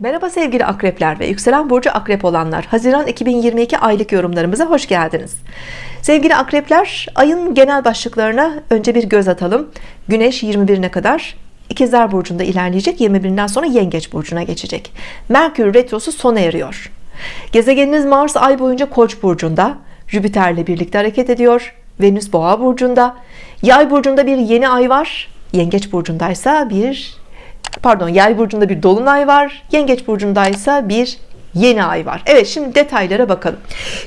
Merhaba sevgili akrepler ve yükselen burcu akrep olanlar. Haziran 2022 aylık yorumlarımıza hoş geldiniz. Sevgili akrepler ayın genel başlıklarına önce bir göz atalım. Güneş 21'ine kadar İkizler burcunda ilerleyecek 21'inden sonra Yengeç burcuna geçecek. Merkür retrosu sona eriyor. Gezegeniniz Mars ay boyunca Koç burcunda Jüpiter'le birlikte hareket ediyor Venüs boğa burcunda. Yay burcunda bir yeni ay var Yengeç burcundaysa bir pardon yay burcunda bir dolunay var. Yengeç burcundaysa bir yeni ay var. Evet şimdi detaylara bakalım.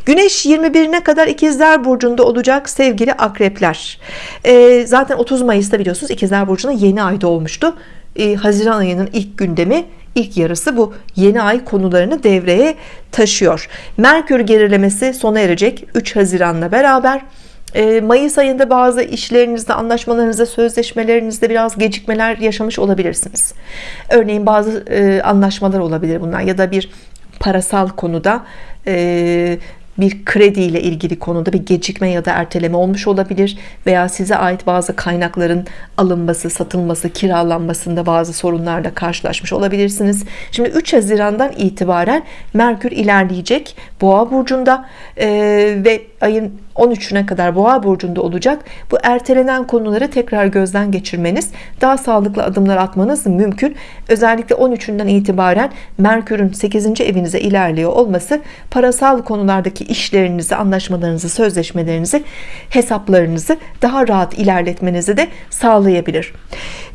Güneş 21'ine kadar ikizler burcunda olacak sevgili akrepler. Ee, zaten 30 Mayıs'ta biliyorsunuz ikizler burcunda yeni ay doğmuştu. Ee, Haziran ayının ilk gündemi ilk yarısı bu yeni ay konularını devreye taşıyor. Merkür gerilemesi sona erecek 3 Haziran'la beraber Mayıs ayında bazı işlerinizde anlaşmalarınızda sözleşmelerinizde biraz gecikmeler yaşamış olabilirsiniz. Örneğin bazı e, anlaşmalar olabilir bunlar ya da bir parasal konuda e, bir kredi ile ilgili konuda bir gecikme ya da erteleme olmuş olabilir veya size ait bazı kaynakların alınması satılması kiralanmasında bazı sorunlarla karşılaşmış olabilirsiniz. Şimdi 3 Haziran'dan itibaren Merkür ilerleyecek Boğa burcunda e, ve ayın 13'üne kadar boğa burcunda olacak. Bu ertelenen konuları tekrar gözden geçirmeniz daha sağlıklı adımlar atmanız mümkün. Özellikle 13'ünden itibaren Merkür'ün 8. evinize ilerliyor olması parasal konulardaki işlerinizi anlaşmalarınızı sözleşmelerinizi hesaplarınızı daha rahat ilerletmenizi de sağlayabilir.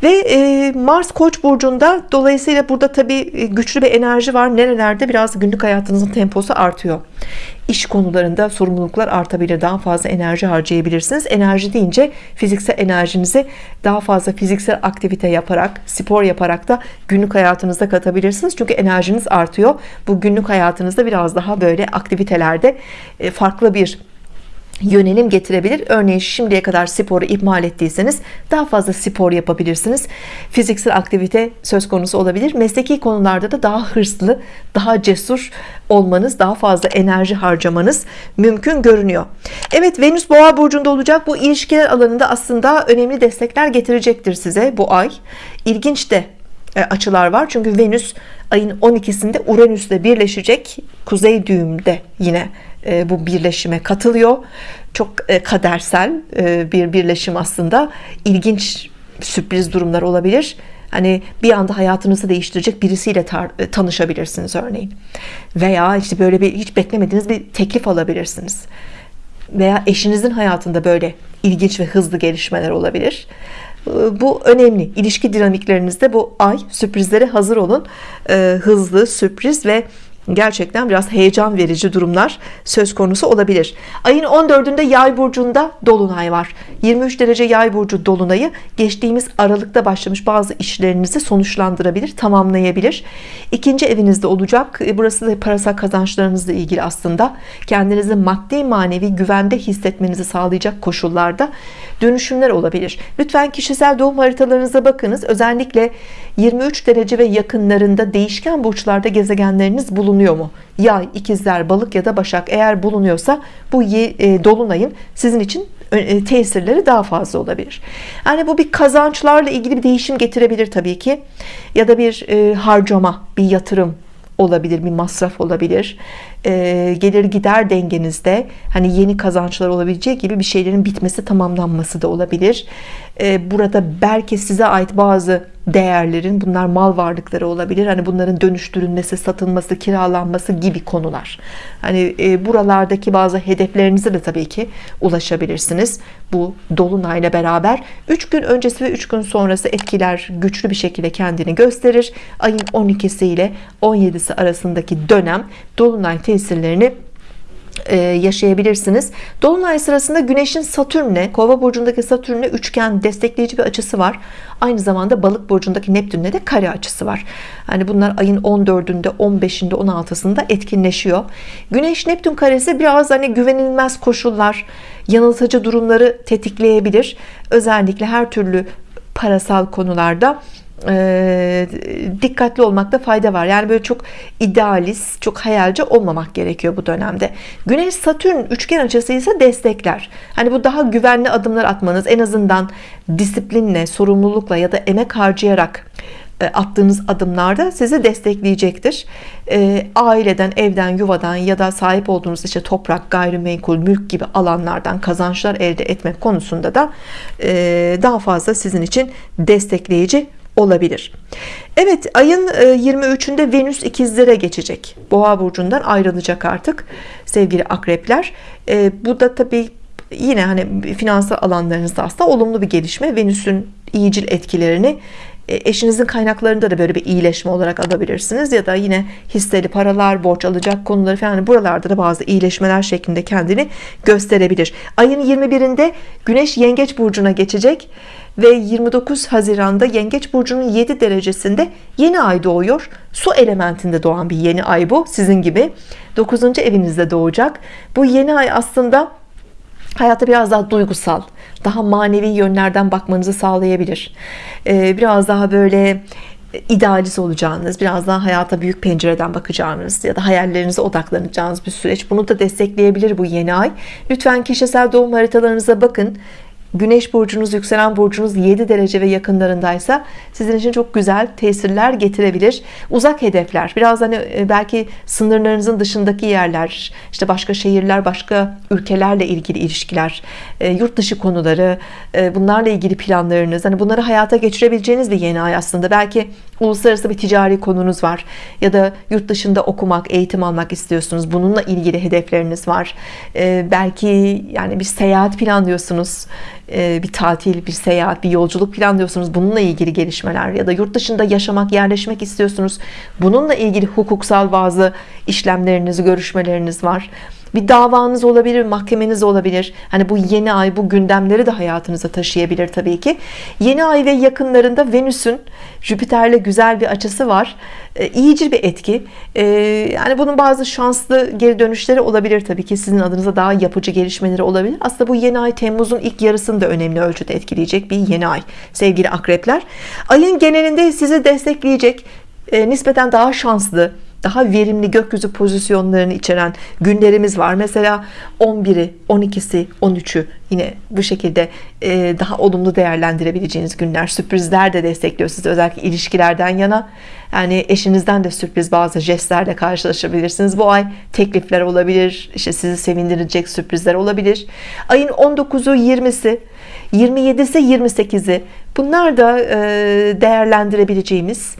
Ve e, Mars Koç burcunda dolayısıyla burada tabi güçlü bir enerji var. Nerelerde? Biraz günlük hayatınızın temposu artıyor iş konularında sorumluluklar artabilir daha fazla enerji harcayabilirsiniz. Enerji deyince fiziksel enerjinizi daha fazla fiziksel aktivite yaparak spor yaparak da günlük hayatınızda katabilirsiniz. Çünkü enerjiniz artıyor. Bu günlük hayatınızda biraz daha böyle aktivitelerde e, farklı bir yönelim getirebilir. Örneğin şimdiye kadar sporu ihmal ettiyseniz daha fazla spor yapabilirsiniz. Fiziksel aktivite söz konusu olabilir. Mesleki konularda da daha hırslı daha cesur olmanız daha fazla enerji harcamanız mümkün görünüyor. Evet Venüs boğa burcunda olacak. Bu ilişkiler alanında aslında önemli destekler getirecektir size bu ay. İlginç de açılar var. Çünkü Venüs ayın 12'sinde Uranüs'le birleşecek. Kuzey düğümde yine e, bu birleşime katılıyor. Çok e, kadersel bir birleşim aslında. İlginç sürpriz durumlar olabilir. Hani bir anda hayatınızı değiştirecek birisiyle tanışabilirsiniz örneğin. Veya işte böyle bir hiç beklemediğiniz bir teklif alabilirsiniz. Veya eşinizin hayatında böyle ilginç ve hızlı gelişmeler olabilir bu önemli. İlişki dinamiklerinizde bu ay sürprizlere hazır olun. Ee, hızlı sürpriz ve gerçekten biraz heyecan verici durumlar söz konusu olabilir. Ayın 14'ünde yay burcunda dolunay var. 23 derece yay burcu dolunayı geçtiğimiz Aralık'ta başlamış bazı işlerinizi sonuçlandırabilir tamamlayabilir. İkinci evinizde olacak. E, burası da parasal kazançlarınızla ilgili aslında. Kendinizi maddi manevi güvende hissetmenizi sağlayacak koşullarda dönüşümler olabilir. Lütfen kişisel doğum haritalarınıza bakınız. Özellikle 23 derece ve yakınlarında değişken burçlarda gezegenleriniz bulunuyor mu? Yay ikizler balık ya da başak eğer bulunuyorsa bu e, dolunayın sizin için e, tesirleri daha fazla olabilir. Yani bu bir kazançlarla ilgili bir değişim getirebilir tabii ki. Ya da bir e, harcama bir yatırım olabilir bir masraf olabilir. E, gelir gider dengenizde hani yeni kazançlar olabileceği gibi bir şeylerin bitmesi tamamlanması da olabilir. E, burada belki size ait bazı değerlerin bunlar mal varlıkları olabilir. Hani bunların dönüştürülmesi satılması kiralanması gibi konular. Hani e, buralardaki bazı hedeflerinize de tabii ki ulaşabilirsiniz. Bu dolunayla beraber 3 gün öncesi ve 3 gün sonrası etkiler güçlü bir şekilde kendini gösterir. Ayın 12'si ile 17'si arasındaki dönem dolunay tesirlerini yaşayabilirsiniz. Dolunay sırasında Güneş'in Satürn'le Kova burcundaki Satürn'le üçgen destekleyici bir açısı var. Aynı zamanda balık burcundaki Neptün'le de kare açısı var. Hani bunlar ayın 14'ünde 15'inde 16'sında etkinleşiyor. Güneş Neptün karesi biraz hani güvenilmez koşullar yanıltıcı durumları tetikleyebilir. Özellikle her türlü parasal konularda e, dikkatli olmakta fayda var. Yani böyle çok idealist çok hayalci olmamak gerekiyor bu dönemde. Güneş Satürn üçgen açısı ise destekler. Hani bu daha güvenli adımlar atmanız en azından disiplinle sorumlulukla ya da emek harcayarak e, attığınız adımlarda sizi destekleyecektir. E, aileden, evden, yuvadan ya da sahip olduğunuz işte toprak, gayrimenkul, mülk gibi alanlardan kazançlar elde etmek konusunda da e, daha fazla sizin için destekleyici olabilir. Evet ayın 23'ünde Venüs ikizlere geçecek. Boğa burcundan ayrılacak artık sevgili akrepler. Bu da tabii yine hani finansal alanlarınızda aslında olumlu bir gelişme. Venüs'ün iyicil etkilerini e, eşinizin kaynaklarında da böyle bir iyileşme olarak alabilirsiniz ya da yine hisseli paralar borç alacak konuları falan buralarda da bazı iyileşmeler şeklinde kendini gösterebilir. Ayın 21'inde Güneş Yengeç Burcu'na geçecek ve 29 Haziran'da Yengeç Burcu'nun 7 derecesinde yeni ay doğuyor. Su elementinde doğan bir yeni ay bu sizin gibi. 9. evinizde doğacak. Bu yeni ay aslında hayata biraz daha duygusal daha manevi yönlerden bakmanızı sağlayabilir. Ee, biraz daha böyle idealist olacağınız biraz daha hayata büyük pencereden bakacağınız ya da hayallerinize odaklanacağınız bir süreç. Bunu da destekleyebilir bu yeni ay. Lütfen kişisel doğum haritalarınıza bakın Güneş burcunuz yükselen burcunuz 7 derece ve yakınlarındaysa sizin için çok güzel tesirler getirebilir. Uzak hedefler biraz hani e, belki sınırlarınızın dışındaki yerler işte başka şehirler başka ülkelerle ilgili ilişkiler e, yurt dışı konuları e, bunlarla ilgili planlarınız hani bunları hayata geçirebileceğiniz bir yeni ay aslında. Belki uluslararası bir ticari konunuz var ya da yurt dışında okumak eğitim almak istiyorsunuz. Bununla ilgili hedefleriniz var. Belki yani bir seyahat planlıyorsunuz bir tatil, bir seyahat, bir yolculuk planlıyorsunuz. Bununla ilgili gelişmeler ya da yurt dışında yaşamak, yerleşmek istiyorsunuz. Bununla ilgili hukuksal bazı işlemleriniz, görüşmeleriniz var bir davanız olabilir mahkemeniz olabilir. Hani bu yeni ay bu gündemleri de hayatınıza taşıyabilir tabii ki. Yeni ay ve yakınlarında Venüs'ün Jüpiter'le güzel bir açısı var. E, iyicil bir etki. E, yani bunun bazı şanslı geri dönüşleri olabilir tabii ki. Sizin adınıza daha yapıcı gelişmeleri olabilir. Aslında bu yeni ay Temmuz'un ilk yarısını da önemli ölçüde etkileyecek bir yeni ay sevgili akrepler. Ayın genelinde sizi destekleyecek e, nispeten daha şanslı daha verimli gökyüzü pozisyonlarını içeren günlerimiz var. Mesela 11'i 12'si 13'ü yine bu şekilde e, daha olumlu değerlendirebileceğiniz günler sürprizler de destekliyor sizi özellikle ilişkilerden yana. Yani eşinizden de sürpriz bazı jestlerle karşılaşabilirsiniz. Bu ay teklifler olabilir işte sizi sevindirecek sürprizler olabilir. Ayın 19'u 20'si 27'si 28'i bunlar da e, değerlendirebileceğimiz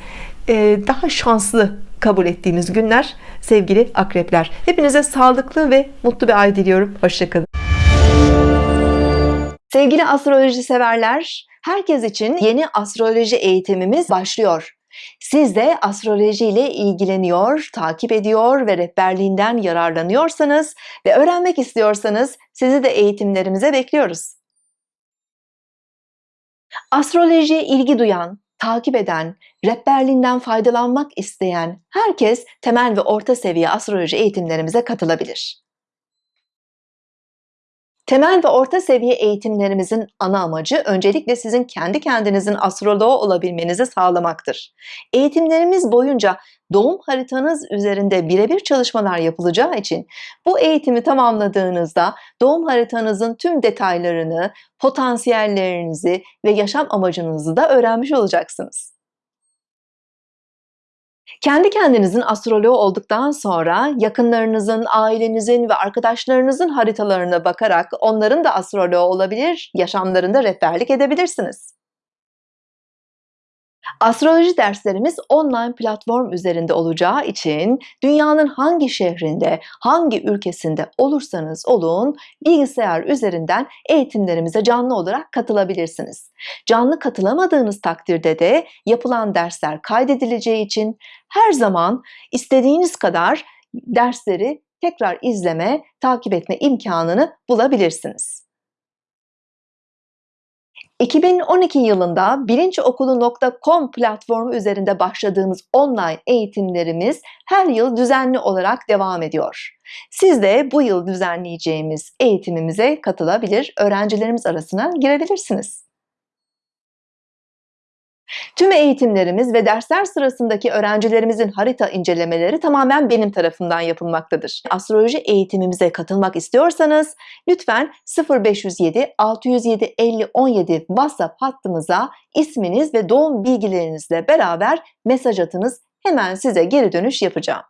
e, daha şanslı kabul ettiğiniz günler sevgili akrepler. Hepinize sağlıklı ve mutlu bir ay diliyorum. Hoşçakalın. Sevgili astroloji severler herkes için yeni astroloji eğitimimiz başlıyor. Siz de astroloji ile ilgileniyor, takip ediyor ve rehberliğinden yararlanıyorsanız ve öğrenmek istiyorsanız sizi de eğitimlerimize bekliyoruz. Astrolojiye ilgi duyan, takip eden, rehberliğinden faydalanmak isteyen herkes temel ve orta seviye astroloji eğitimlerimize katılabilir. Temel ve orta seviye eğitimlerimizin ana amacı öncelikle sizin kendi kendinizin astroloğu olabilmenizi sağlamaktır. Eğitimlerimiz boyunca doğum haritanız üzerinde birebir çalışmalar yapılacağı için bu eğitimi tamamladığınızda doğum haritanızın tüm detaylarını, potansiyellerinizi ve yaşam amacınızı da öğrenmiş olacaksınız. Kendi kendinizin astroloğu olduktan sonra yakınlarınızın, ailenizin ve arkadaşlarınızın haritalarına bakarak onların da astroloğu olabilir, yaşamlarında rehberlik edebilirsiniz. Astroloji derslerimiz online platform üzerinde olacağı için dünyanın hangi şehrinde, hangi ülkesinde olursanız olun bilgisayar üzerinden eğitimlerimize canlı olarak katılabilirsiniz. Canlı katılamadığınız takdirde de yapılan dersler kaydedileceği için her zaman istediğiniz kadar dersleri tekrar izleme, takip etme imkanını bulabilirsiniz. 2012 yılında bilinçokulu.com platformu üzerinde başladığımız online eğitimlerimiz her yıl düzenli olarak devam ediyor. Siz de bu yıl düzenleyeceğimiz eğitimimize katılabilir, öğrencilerimiz arasına girebilirsiniz. Tüm eğitimlerimiz ve dersler sırasındaki öğrencilerimizin harita incelemeleri tamamen benim tarafımdan yapılmaktadır. Astroloji eğitimimize katılmak istiyorsanız lütfen 0507 607 50 17 WhatsApp hattımıza isminiz ve doğum bilgilerinizle beraber mesaj atınız. Hemen size geri dönüş yapacağım.